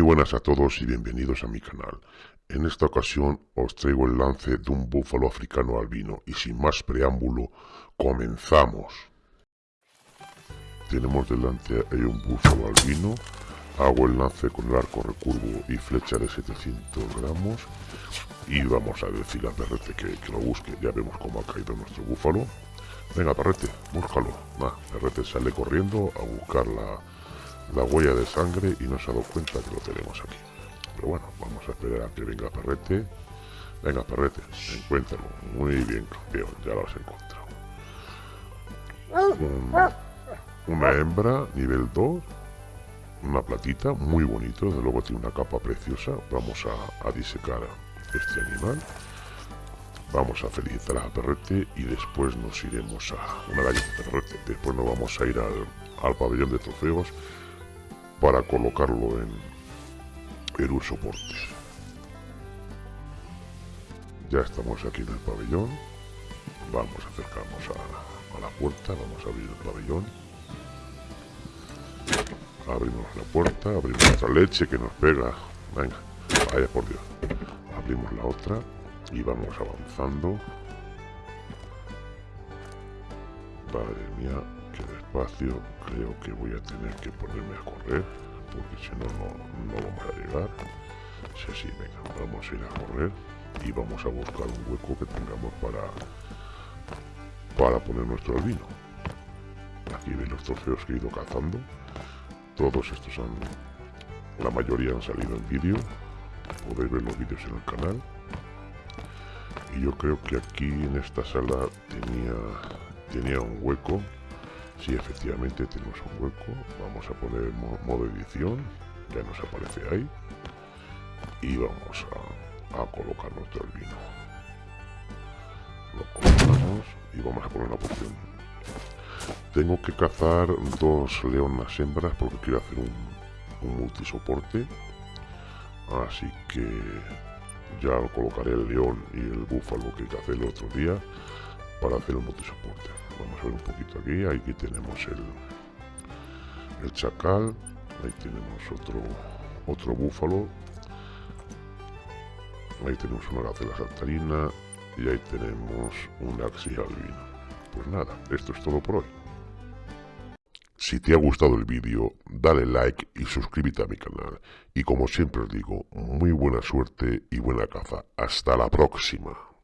buenas a todos y bienvenidos a mi canal. En esta ocasión os traigo el lance de un búfalo africano albino y sin más preámbulo, comenzamos. Tenemos delante un búfalo albino, hago el lance con el arco recurvo y flecha de 700 gramos y vamos a decir a Perrete que, lo busque, ya vemos cómo ha caído nuestro búfalo. Venga Perrete, búscalo. Nah, Perrete sale corriendo a buscar la, la huella de sangre y no se ha dado cuenta que lo tenemos aquí. Pero bueno, vamos a esperar a que venga Perrete. Venga, Perrete, encuéntralo. Muy bien, campeón, ya lo has encontrado. una hembra, nivel 2. Una platita, muy bonito, desde luego tiene una capa preciosa. Vamos a, a disecar este animal. Vamos a felicitar a Perrete y después nos iremos a una galleta de Perrete. Después nos vamos a ir al, al pabellón de trofeos para colocarlo en, en un soporte. Ya estamos aquí en el pabellón. Vamos, a acercarnos a, a la puerta, vamos a abrir el pabellón. Abrimos la puerta, abrimos nuestra leche que nos pega. Venga, vaya por Dios. Abrimos la otra y vamos avanzando. Madre mía, que despacio creo que voy a tener que ponerme a correr porque si no, no, vamos a llegar. Si así, venga, vamos a ir a correr y vamos a buscar un hueco que tengamos para para poner nuestro albino. Aquí veis los trofeos que he ido cazando. Todos estos han la mayoría han salido en vídeo. Podéis ver los vídeos en el canal. Y yo creo que aquí en esta sala tenía tenía un hueco si efectivamente tenemos un hueco, vamos a poner modo edición, ya nos aparece ahí. Y vamos a, colocar nuestro albino. Lo colocamos y vamos a poner la opción. Tengo que cazar dos leonas hembras porque quiero hacer un, un multisoporte. Así que ya colocaré el león y el búfalo que cacé el otro día para hacer un multisoporte vamos a ver un poquito aquí aquí tenemos el el chacal ahí tenemos otro otro búfalo ahí tenemos una gacela saltarina y ahí tenemos un axi albino pues nada esto es todo por hoy si te ha gustado el vídeo, dale like y suscríbete a mi canal. Y como siempre os digo, muy buena suerte y buena caza. Hasta la próxima.